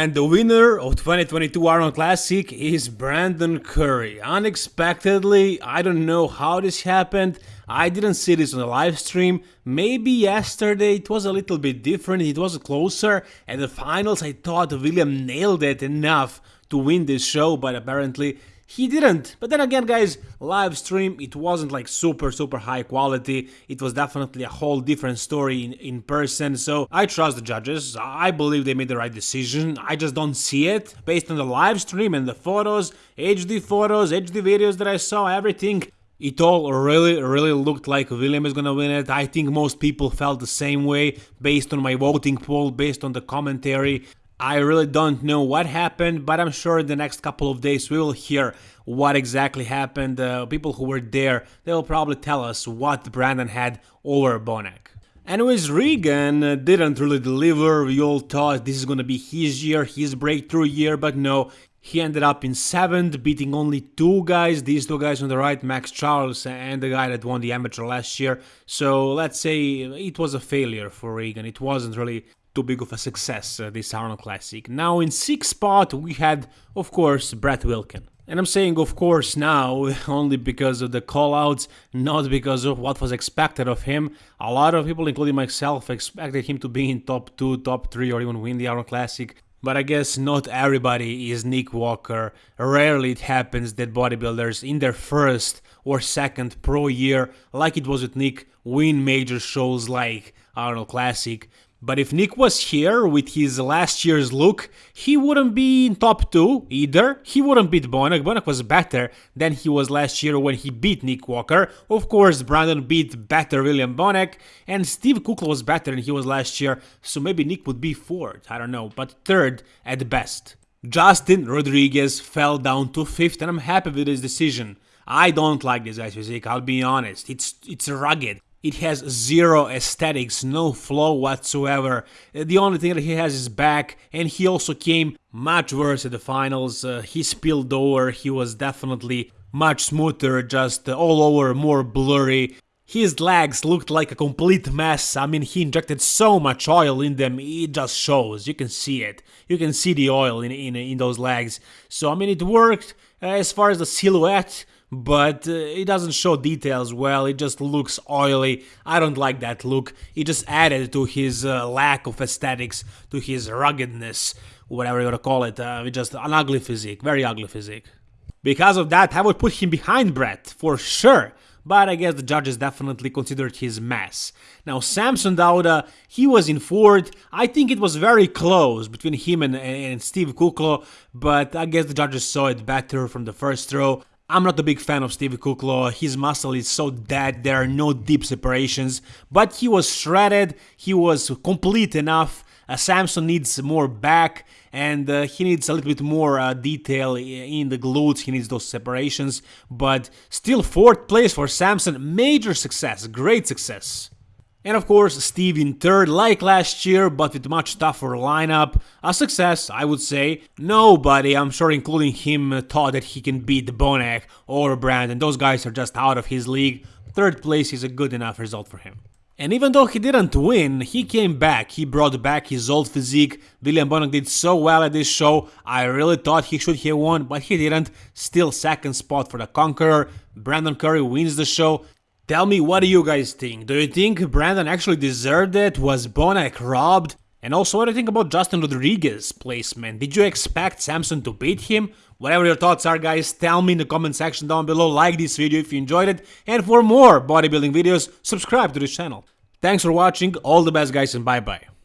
And the winner of 2022 Arnold Classic is Brandon Curry. Unexpectedly, I don't know how this happened. I didn't see this on the live stream. Maybe yesterday it was a little bit different, it was closer. At the finals, I thought William nailed it enough to win this show, but apparently he didn't. But then again, guys, live stream, it wasn't like super, super high quality. It was definitely a whole different story in, in person. So I trust the judges. I believe they made the right decision. I just don't see it based on the live stream and the photos, HD photos, HD videos that I saw, everything. It all really, really looked like William is gonna win it. I think most people felt the same way based on my voting poll, based on the commentary. I really don't know what happened, but I'm sure in the next couple of days we will hear what exactly happened. Uh, people who were there, they will probably tell us what Brandon had over Bonac. Anyways, Regan uh, didn't really deliver. We all thought this is gonna be his year, his breakthrough year, but no. He ended up in 7th, beating only two guys, these two guys on the right, Max Charles and the guy that won the amateur last year. So let's say it was a failure for Regan. It wasn't really too big of a success, uh, this Arnold Classic. Now in 6th spot we had, of course, Brett Wilkin. And I'm saying of course now only because of the callouts, not because of what was expected of him. A lot of people, including myself, expected him to be in top 2, top 3 or even win the Arnold Classic. But I guess not everybody is Nick Walker. Rarely it happens that bodybuilders in their first or second pro year, like it was with Nick, win major shows like Arnold Classic. But if Nick was here with his last year's look, he wouldn't be in top 2 either. He wouldn't beat Bonac. Bonac was better than he was last year when he beat Nick Walker. Of course, Brandon beat better William Bonac. And Steve Kuclo was better than he was last year. So maybe Nick would be 4th. I don't know. But 3rd at best. Justin Rodriguez fell down to 5th and I'm happy with his decision. I don't like this guy's physique, I'll be honest. It's it's rugged. It has zero aesthetics, no flow whatsoever. The only thing that he has is back, and he also came much worse at the finals. Uh, he spilled over, he was definitely much smoother, just all over, more blurry. His legs looked like a complete mess. I mean, he injected so much oil in them, it just shows. You can see it. You can see the oil in, in, in those legs. So, I mean, it worked. As far as the silhouette, but uh, it doesn't show details well, it just looks oily. I don't like that look. It just added to his uh, lack of aesthetics, to his ruggedness, whatever you want to call it. Uh, just an ugly physique, very ugly physique. Because of that, I would put him behind Brett, for sure but I guess the judges definitely considered his mess. Now Samson Dauda, he was in fourth, I think it was very close between him and, and Steve Kuclo, but I guess the judges saw it better from the first row. I'm not a big fan of Steve Kuclo, his muscle is so dead, there are no deep separations, but he was shredded, he was complete enough, Samson needs more back and uh, he needs a little bit more uh, detail in the glutes, he needs those separations, but still fourth place for Samson, major success, great success. And of course, Steve in third, like last year, but with much tougher lineup. A success, I would say. Nobody, I'm sure including him, thought that he can beat Bonac or Brandon. Those guys are just out of his league. Third place is a good enough result for him. And even though he didn't win, he came back, he brought back his old physique. William Bonac did so well at this show, I really thought he should have won, but he didn't. Still second spot for the Conqueror. Brandon Curry wins the show, Tell me, what do you guys think? Do you think Brandon actually deserved it? Was Bonac robbed? And also, what do you think about Justin Rodriguez's placement? Did you expect Samson to beat him? Whatever your thoughts are, guys, tell me in the comment section down below. Like this video if you enjoyed it. And for more bodybuilding videos, subscribe to this channel. Thanks for watching, all the best guys, and bye-bye.